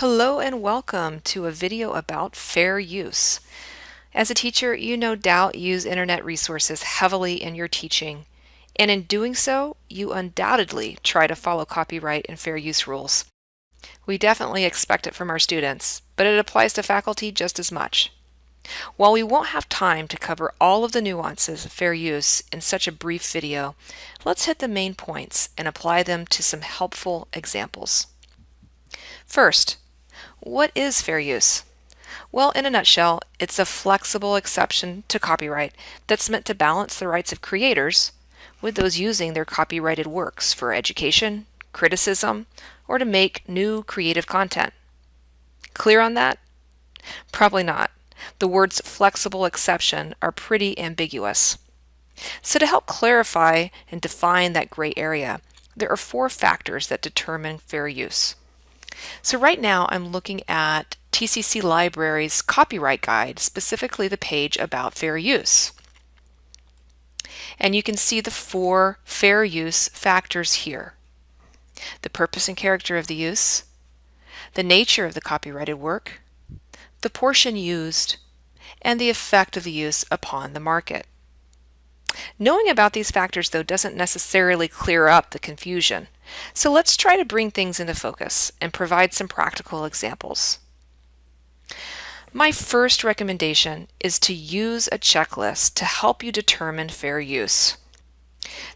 Hello and welcome to a video about fair use. As a teacher, you no doubt use internet resources heavily in your teaching, and in doing so, you undoubtedly try to follow copyright and fair use rules. We definitely expect it from our students, but it applies to faculty just as much. While we won't have time to cover all of the nuances of fair use in such a brief video, let's hit the main points and apply them to some helpful examples. First, what is fair use? Well, in a nutshell, it's a flexible exception to copyright that's meant to balance the rights of creators with those using their copyrighted works for education, criticism, or to make new creative content. Clear on that? Probably not. The words flexible exception are pretty ambiguous. So to help clarify and define that gray area, there are four factors that determine fair use. So right now I'm looking at TCC Library's copyright guide, specifically the page about fair use. And you can see the four fair use factors here. The purpose and character of the use, the nature of the copyrighted work, the portion used, and the effect of the use upon the market. Knowing about these factors, though, doesn't necessarily clear up the confusion. So let's try to bring things into focus and provide some practical examples. My first recommendation is to use a checklist to help you determine fair use.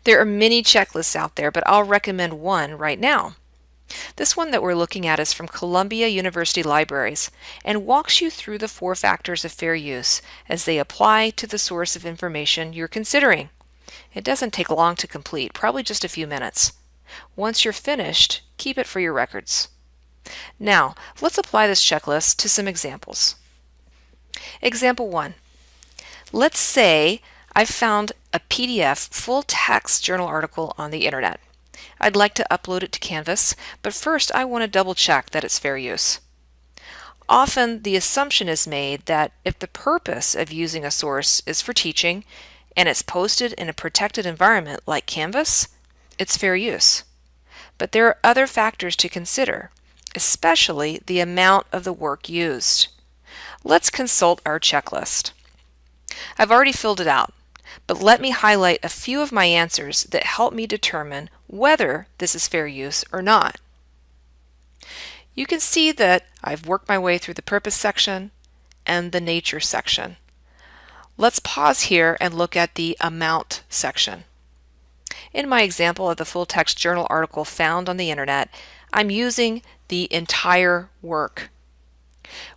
There are many checklists out there, but I'll recommend one right now. This one that we're looking at is from Columbia University Libraries and walks you through the four factors of fair use as they apply to the source of information you're considering. It doesn't take long to complete, probably just a few minutes. Once you're finished, keep it for your records. Now, let's apply this checklist to some examples. Example 1. Let's say I've found a PDF full text journal article on the internet. I'd like to upload it to Canvas, but first I want to double check that it's fair use. Often the assumption is made that if the purpose of using a source is for teaching and it's posted in a protected environment like Canvas, it's fair use. But there are other factors to consider, especially the amount of the work used. Let's consult our checklist. I've already filled it out, but let me highlight a few of my answers that help me determine whether this is fair use or not. You can see that I've worked my way through the purpose section and the nature section. Let's pause here and look at the amount section. In my example of the full text journal article found on the internet, I'm using the entire work,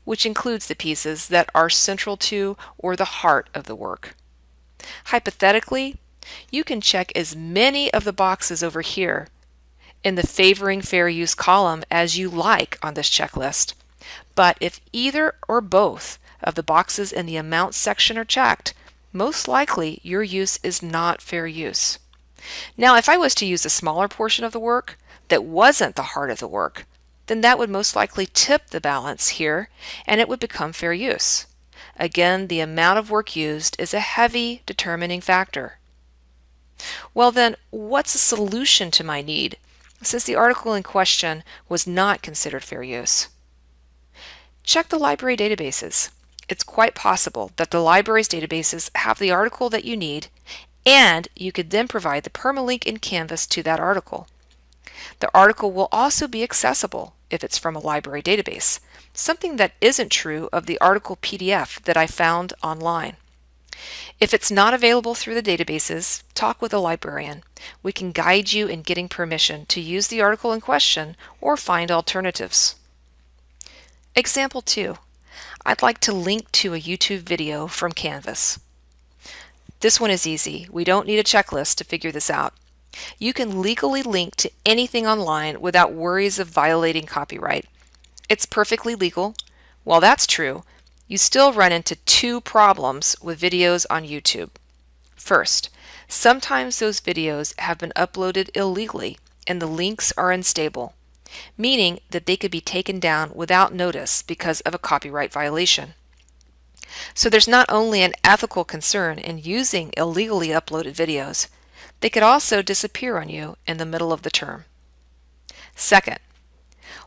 which includes the pieces that are central to or the heart of the work. Hypothetically, you can check as many of the boxes over here in the favoring fair use column as you like on this checklist. But if either or both of the boxes in the amount section are checked, most likely your use is not fair use. Now, if I was to use a smaller portion of the work that wasn't the heart of the work, then that would most likely tip the balance here and it would become fair use. Again, the amount of work used is a heavy determining factor. Well then, what's a solution to my need since the article in question was not considered fair use? Check the library databases. It's quite possible that the library's databases have the article that you need and you could then provide the permalink in Canvas to that article. The article will also be accessible if it's from a library database, something that isn't true of the article PDF that I found online. If it's not available through the databases, talk with a librarian. We can guide you in getting permission to use the article in question or find alternatives. Example 2. I'd like to link to a YouTube video from Canvas. This one is easy. We don't need a checklist to figure this out. You can legally link to anything online without worries of violating copyright. It's perfectly legal. While that's true, you still run into two problems with videos on YouTube. First, sometimes those videos have been uploaded illegally and the links are unstable, meaning that they could be taken down without notice because of a copyright violation. So there's not only an ethical concern in using illegally uploaded videos, they could also disappear on you in the middle of the term. Second,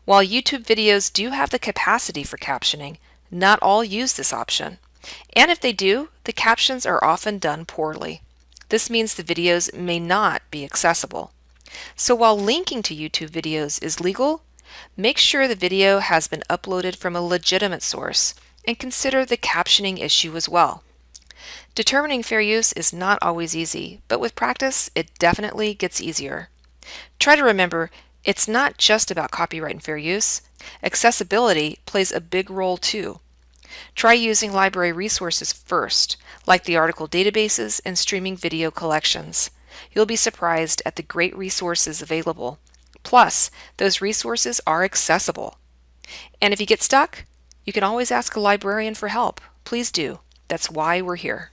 While YouTube videos do have the capacity for captioning, not all use this option. And if they do, the captions are often done poorly. This means the videos may not be accessible. So while linking to YouTube videos is legal, make sure the video has been uploaded from a legitimate source and consider the captioning issue as well. Determining fair use is not always easy, but with practice, it definitely gets easier. Try to remember, it's not just about copyright and fair use. Accessibility plays a big role too. Try using library resources first, like the article databases and streaming video collections. You'll be surprised at the great resources available. Plus, those resources are accessible. And if you get stuck, you can always ask a librarian for help. Please do. That's why we're here.